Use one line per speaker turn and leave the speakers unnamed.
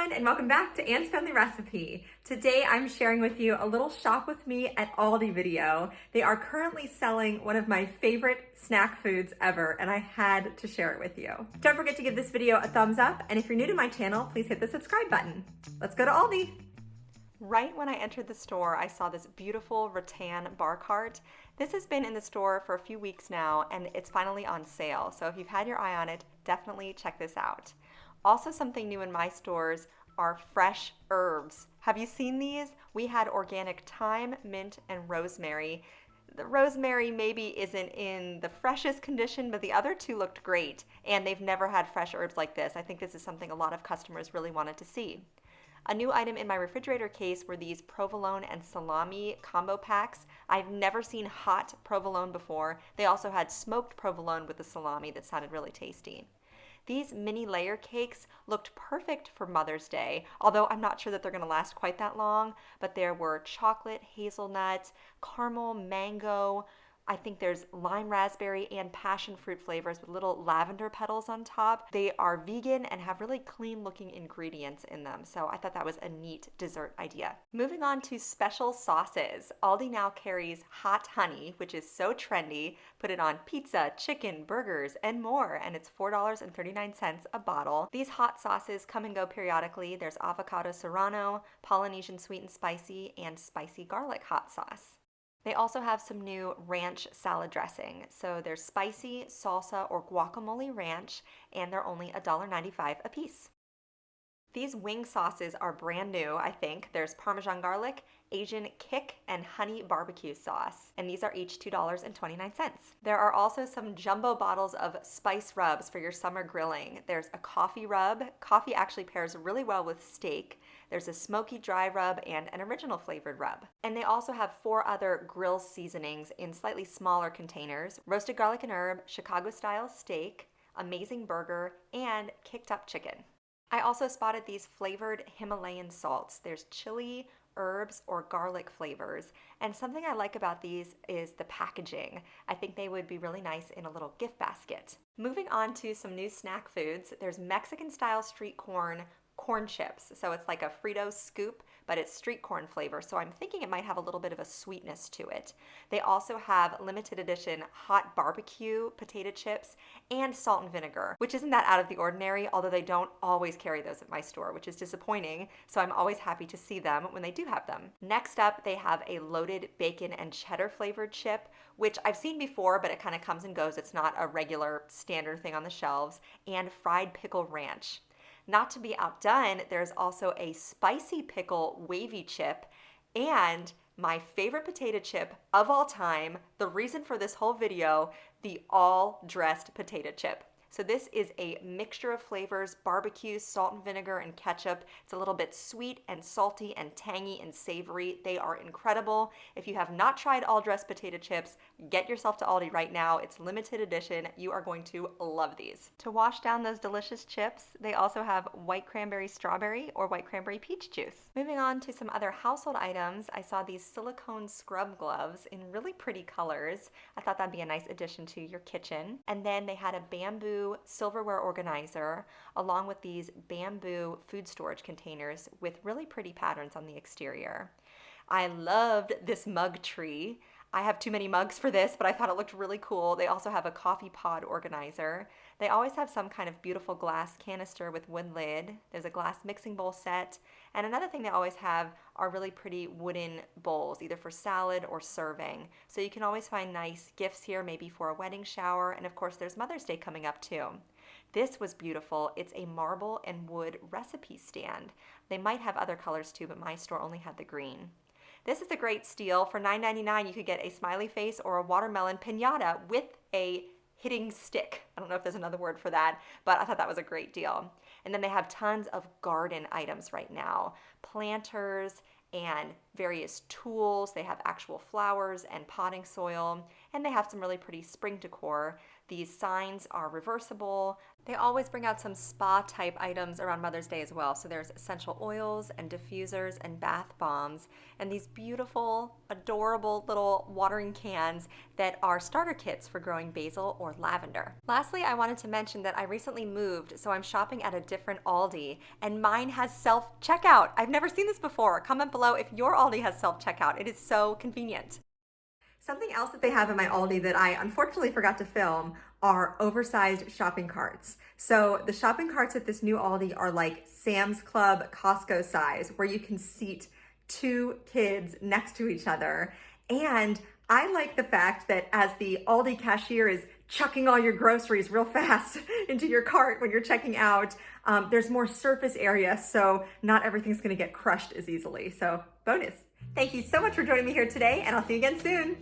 everyone and welcome back to Anne's Family Recipe. Today I'm sharing with you a little shop with me at Aldi video. They are currently selling one of my favorite snack foods ever and I had to share it with you. Don't forget to give this video a thumbs up and if you're new to my channel, please hit the subscribe button. Let's go to Aldi. Right when I entered the store, I saw this beautiful rattan bar cart. This has been in the store for a few weeks now and it's finally on sale. So if you've had your eye on it, definitely check this out. Also something new in my stores are fresh herbs. Have you seen these? We had organic thyme, mint, and rosemary. The rosemary maybe isn't in the freshest condition, but the other two looked great, and they've never had fresh herbs like this. I think this is something a lot of customers really wanted to see. A new item in my refrigerator case were these provolone and salami combo packs. I've never seen hot provolone before. They also had smoked provolone with the salami that sounded really tasty. These mini layer cakes looked perfect for Mother's Day, although I'm not sure that they're going to last quite that long, but there were chocolate, hazelnut, caramel, mango, I think there's lime raspberry and passion fruit flavors with little lavender petals on top. They are vegan and have really clean looking ingredients in them. So I thought that was a neat dessert idea. Moving on to special sauces. Aldi now carries hot honey, which is so trendy. Put it on pizza, chicken, burgers, and more. And it's $4.39 a bottle. These hot sauces come and go periodically. There's avocado serrano, Polynesian sweet and spicy, and spicy garlic hot sauce. They also have some new ranch salad dressing. So there's spicy, salsa, or guacamole ranch, and they're only $1.95 a piece. These wing sauces are brand new, I think. There's Parmesan garlic, Asian kick, and honey barbecue sauce. And these are each $2.29. There are also some jumbo bottles of spice rubs for your summer grilling. There's a coffee rub. Coffee actually pairs really well with steak. There's a smoky dry rub and an original flavored rub. And they also have four other grill seasonings in slightly smaller containers. Roasted garlic and herb, Chicago style steak, amazing burger, and kicked up chicken. I also spotted these flavored Himalayan salts. There's chili, herbs, or garlic flavors. And something I like about these is the packaging. I think they would be really nice in a little gift basket. Moving on to some new snack foods, there's Mexican style street corn corn chips. So it's like a Frito scoop, but it's street corn flavor. So I'm thinking it might have a little bit of a sweetness to it. They also have limited edition hot barbecue potato chips and salt and vinegar, which isn't that out of the ordinary, although they don't always carry those at my store, which is disappointing. So I'm always happy to see them when they do have them. Next up, they have a loaded bacon and cheddar flavored chip, which I've seen before, but it kind of comes and goes. It's not a regular standard thing on the shelves, and fried pickle ranch. Not to be outdone, there's also a spicy pickle wavy chip and my favorite potato chip of all time, the reason for this whole video, the all dressed potato chip. So this is a mixture of flavors, barbecue, salt and vinegar, and ketchup. It's a little bit sweet and salty and tangy and savory. They are incredible. If you have not tried all dressed potato chips, get yourself to Aldi right now. It's limited edition. You are going to love these. To wash down those delicious chips, they also have white cranberry strawberry or white cranberry peach juice. Moving on to some other household items, I saw these silicone scrub gloves in really pretty colors. I thought that'd be a nice addition to your kitchen. And then they had a bamboo silverware organizer along with these bamboo food storage containers with really pretty patterns on the exterior. I loved this mug tree. I have too many mugs for this, but I thought it looked really cool. They also have a coffee pod organizer. They always have some kind of beautiful glass canister with wood lid. There's a glass mixing bowl set. And another thing they always have are really pretty wooden bowls, either for salad or serving. So you can always find nice gifts here, maybe for a wedding shower. And of course, there's Mother's Day coming up too. This was beautiful. It's a marble and wood recipe stand. They might have other colors too, but my store only had the green. This is a great steal. For $9.99, you could get a smiley face or a watermelon pinata with a hitting stick. I don't know if there's another word for that, but I thought that was a great deal. And then they have tons of garden items right now. Planters and various tools. They have actual flowers and potting soil. And they have some really pretty spring decor. These signs are reversible. They always bring out some spa type items around Mother's Day as well. So there's essential oils and diffusers and bath bombs and these beautiful, adorable little watering cans that are starter kits for growing basil or lavender. Lastly, I wanted to mention that I recently moved, so I'm shopping at a different Aldi and mine has self checkout. I've never seen this before. Comment below if your Aldi has self checkout. It is so convenient. Something else that they have in my Aldi that I unfortunately forgot to film are oversized shopping carts. So the shopping carts at this new Aldi are like Sam's Club Costco size where you can seat two kids next to each other. And I like the fact that as the Aldi cashier is chucking all your groceries real fast into your cart when you're checking out, um, there's more surface area, so not everything's gonna get crushed as easily. So bonus. Thank you so much for joining me here today, and I'll see you again soon.